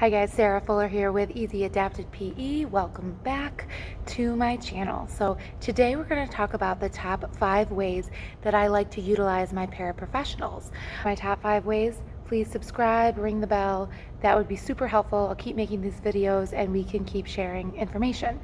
Hi guys, Sarah Fuller here with Easy Adapted PE. Welcome back to my channel. So today we're going to talk about the top five ways that I like to utilize my paraprofessionals. My top five ways, please subscribe, ring the bell. That would be super helpful. I'll keep making these videos and we can keep sharing information.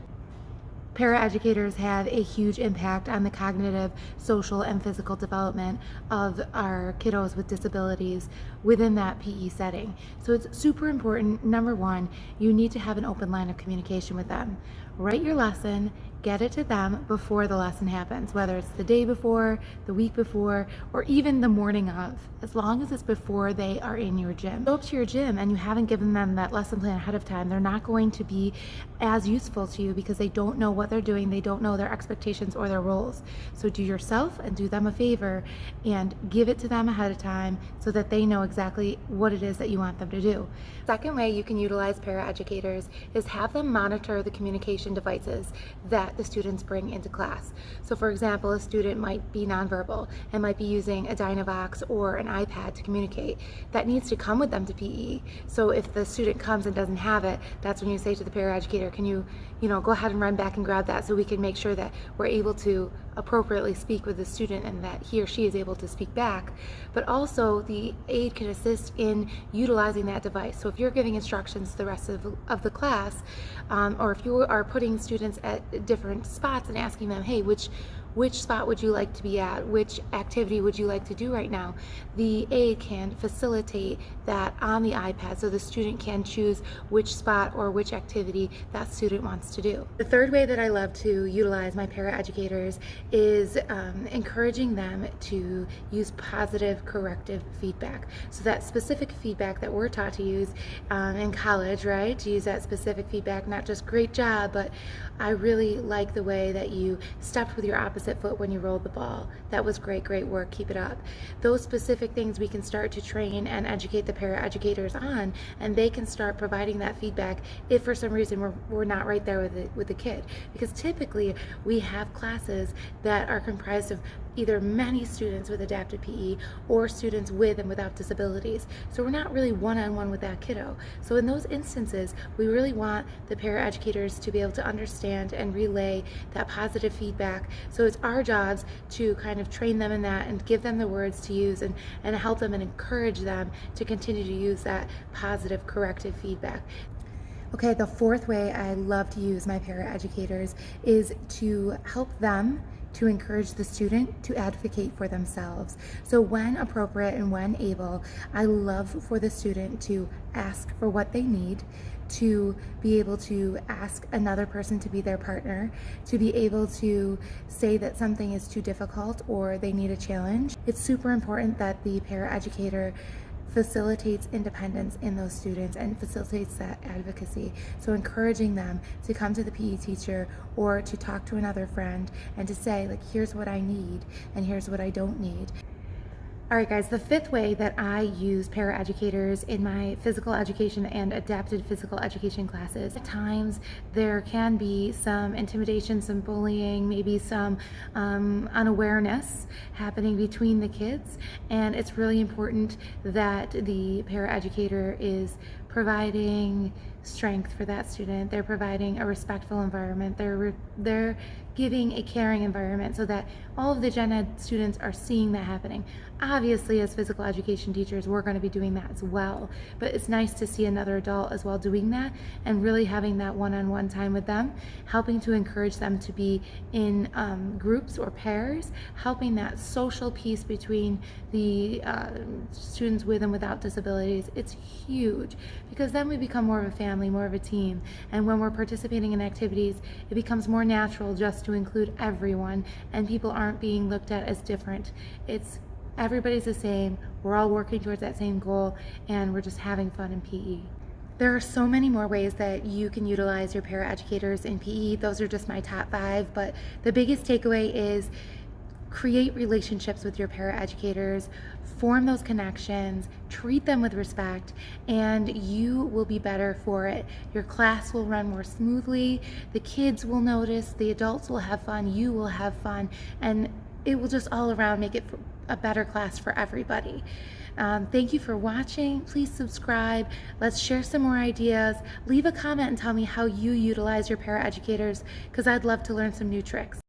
Paraeducators have a huge impact on the cognitive, social, and physical development of our kiddos with disabilities within that PE setting. So it's super important, number one, you need to have an open line of communication with them. Write your lesson, get it to them before the lesson happens, whether it's the day before, the week before, or even the morning of, as long as it's before they are in your gym. Go up to your gym and you haven't given them that lesson plan ahead of time, they're not going to be as useful to you because they don't know what they're doing, they don't know their expectations or their roles. So do yourself and do them a favor and give it to them ahead of time so that they know exactly what it is that you want them to do. Second way you can utilize paraeducators is have them monitor the communication devices that the students bring into class. So for example, a student might be nonverbal and might be using a Dynavox or an iPad to communicate. That needs to come with them to PE. So if the student comes and doesn't have it, that's when you say to the paraeducator, can you, you know, go ahead and run back and grab that so we can make sure that we're able to appropriately speak with the student and that he or she is able to speak back. But also the aide can assist in utilizing that device. So if you're giving instructions to the rest of, of the class, um, or if you are putting students at different spots and asking them, hey, which which spot would you like to be at? Which activity would you like to do right now? The aide can facilitate that on the iPad so the student can choose which spot or which activity that student wants to do. The third way that I love to utilize my paraeducators is um, encouraging them to use positive corrective feedback. So that specific feedback that we're taught to use um, in college, right? To use that specific feedback, not just great job, but I really like the way that you stepped with your opposite foot when you rolled the ball. That was great, great work. Keep it up. Those specific things we can start to train and educate the paraeducators on, and they can start providing that feedback if for some reason we're, we're not right there with the, with the kid. Because typically we have classes that are comprised of either many students with adapted PE or students with and without disabilities. So we're not really one-on-one -on -one with that kiddo. So in those instances, we really want the paraeducators to be able to understand and relay that positive feedback. So it's our jobs to kind of train them in that and give them the words to use and, and help them and encourage them to continue to use that positive corrective feedback. Okay, the fourth way I love to use my paraeducators is to help them to encourage the student to advocate for themselves. So when appropriate and when able, I love for the student to ask for what they need, to be able to ask another person to be their partner, to be able to say that something is too difficult or they need a challenge. It's super important that the paraeducator facilitates independence in those students and facilitates that advocacy. So encouraging them to come to the PE teacher or to talk to another friend and to say like, here's what I need and here's what I don't need. All right, guys, the fifth way that I use paraeducators in my physical education and adapted physical education classes. At times, there can be some intimidation, some bullying, maybe some um, unawareness happening between the kids, and it's really important that the paraeducator is providing strength for that student. They're providing a respectful environment. They're, they're giving a caring environment so that all of the gen ed students are seeing that happening. Obviously, as physical education teachers, we're going to be doing that as well, but it's nice to see another adult as well doing that and really having that one-on-one -on -one time with them, helping to encourage them to be in um, groups or pairs, helping that social piece between the uh, students with and without disabilities. It's huge because then we become more of a family, more of a team, and when we're participating in activities, it becomes more natural just to include everyone and people aren't being looked at as different. It's everybody's the same, we're all working towards that same goal, and we're just having fun in PE. There are so many more ways that you can utilize your paraeducators in PE. Those are just my top five, but the biggest takeaway is create relationships with your paraeducators, form those connections, treat them with respect, and you will be better for it. Your class will run more smoothly, the kids will notice, the adults will have fun, you will have fun, and it will just all around make it a better class for everybody. Um, thank you for watching. Please subscribe. Let's share some more ideas. Leave a comment and tell me how you utilize your paraeducators because I'd love to learn some new tricks.